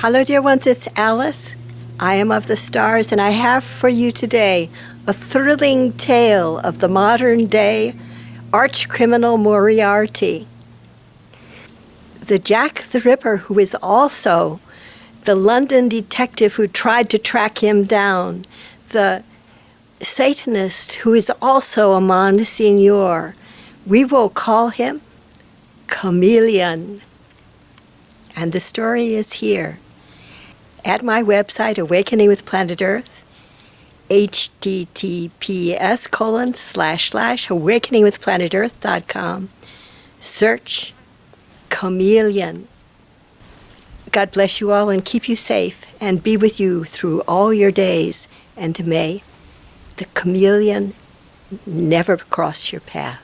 Hello, dear ones, it's Alice. I am of the stars, and I have for you today a thrilling tale of the modern day arch criminal Moriarty. The Jack the Ripper, who is also the London detective who tried to track him down, the Satanist who is also a Monsignor. We will call him Chameleon. And the story is here at my website, Awakening with Planet Earth, https colon slash slash awakeningwithplanetearth.com. Search Chameleon. God bless you all and keep you safe and be with you through all your days. And may the chameleon never cross your path.